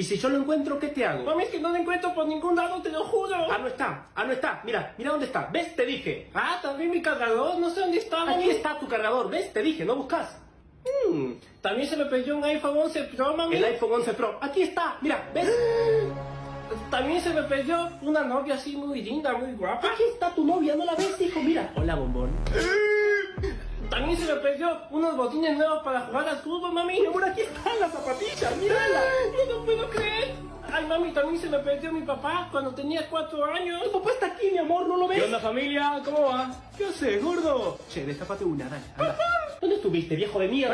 Y si yo lo encuentro, ¿qué te hago? Mami, es que no lo encuentro por ningún lado, te lo juro. Ah, no está, ah, no está. Mira, mira dónde está. ¿Ves? Te dije. Ah, también mi cargador, no sé dónde está, mami. Aquí está tu cargador, ¿ves? Te dije, no buscas. Mm, también se me perdió un iPhone 11 Pro, mami. El iPhone 11 Pro. Aquí está, mira, ¿ves? También se me perdió una novia así muy linda, muy guapa. Aquí está tu novia, ¿no la ves, hijo? Mira. Hola, bombón. También se me perdió unos botines nuevos para jugar al fútbol, mami. Mi amor, aquí están las zapatillas, mírala. Mami, también se me perdió mi papá cuando tenía cuatro años. Tu papá está aquí, mi amor, ¿no lo ves? ¿Qué onda, familia? ¿Cómo va? ¿Qué haces, gordo? Che, destápate una, dale, anda. ¿Dónde estuviste, viejo de mierda?